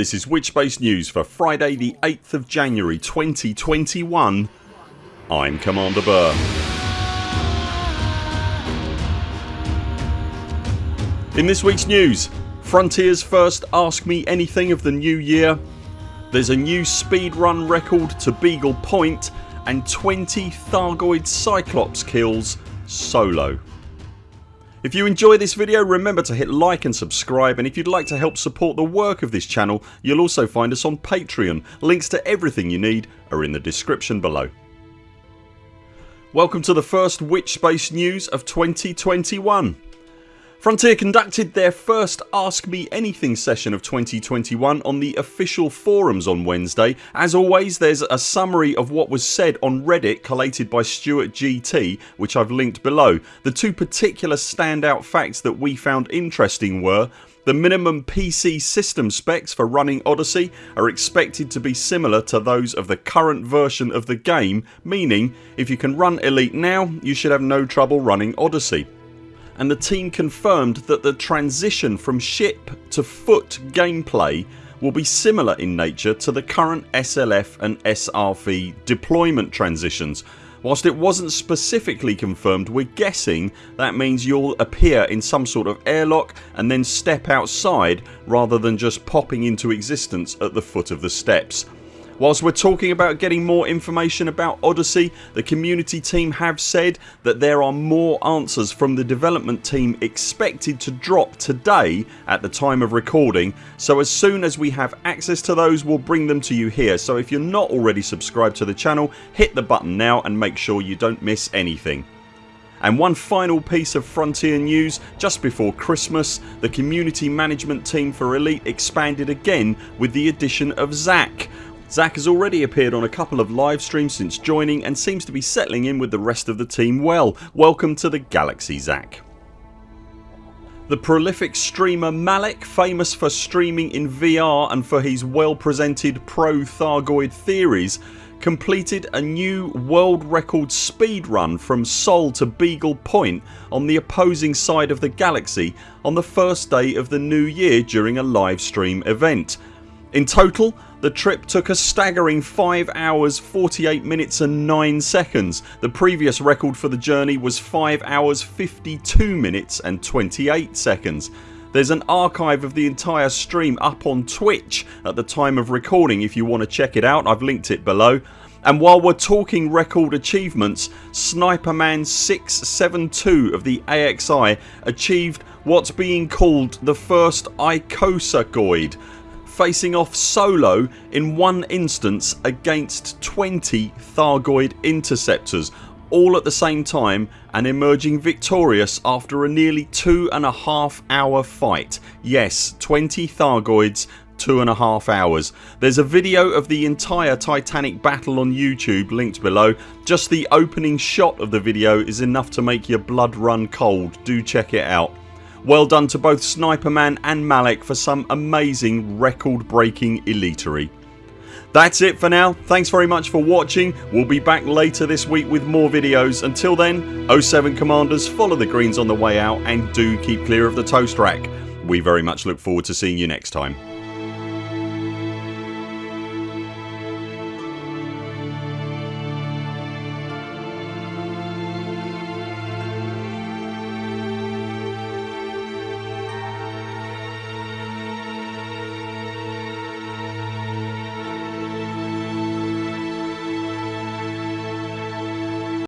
This is Witchbase News for Friday the 8th of January 2021 I'm Commander Burr. In this weeks news Frontiers first Ask Me Anything of the new year There's a new speedrun record to Beagle Point and 20 Thargoid Cyclops kills solo. If you enjoy this video remember to hit like and subscribe and if you'd like to help support the work of this channel you'll also find us on Patreon. Links to everything you need are in the description below. Welcome to the first Witchbase news of 2021. Frontier conducted their first Ask Me Anything session of 2021 on the official forums on Wednesday. As always there's a summary of what was said on Reddit collated by Stuart GT which I've linked below. The two particular standout facts that we found interesting were the minimum PC system specs for running Odyssey are expected to be similar to those of the current version of the game meaning if you can run Elite now you should have no trouble running Odyssey and the team confirmed that the transition from ship to foot gameplay will be similar in nature to the current SLF and SRV deployment transitions. Whilst it wasn't specifically confirmed we're guessing that means you'll appear in some sort of airlock and then step outside rather than just popping into existence at the foot of the steps. Whilst we're talking about getting more information about Odyssey the community team have said that there are more answers from the development team expected to drop today at the time of recording. So as soon as we have access to those we'll bring them to you here. So if you're not already subscribed to the channel hit the button now and make sure you don't miss anything. And one final piece of Frontier news just before Christmas the community management team for Elite expanded again with the addition of Zach Zach has already appeared on a couple of live streams since joining and seems to be settling in with the rest of the team well. Welcome to the Galaxy Zach. The prolific streamer Malik, famous for streaming in VR and for his well presented pro Thargoid theories completed a new world record speed run from Sol to Beagle Point on the opposing side of the galaxy on the first day of the new year during a live stream event. In total the trip took a staggering 5 hours 48 minutes and 9 seconds. The previous record for the journey was 5 hours 52 minutes and 28 seconds. There's an archive of the entire stream up on Twitch at the time of recording if you want to check it out. I've linked it below. And while we're talking record achievements Sniperman 672 of the AXI achieved what's being called the first Icosagoid facing off solo in one instance against 20 Thargoid interceptors all at the same time and emerging victorious after a nearly two and a half hour fight. Yes 20 Thargoids two and a half hours. There's a video of the entire Titanic battle on YouTube linked below. Just the opening shot of the video is enough to make your blood run cold. Do check it out. Well done to both Sniperman and Malek for some amazing record breaking elitery. That's it for now. Thanks very much for watching. We'll be back later this week with more videos. Until then 0 7 CMDRs follow the greens on the way out and do keep clear of the toast rack. We very much look forward to seeing you next time.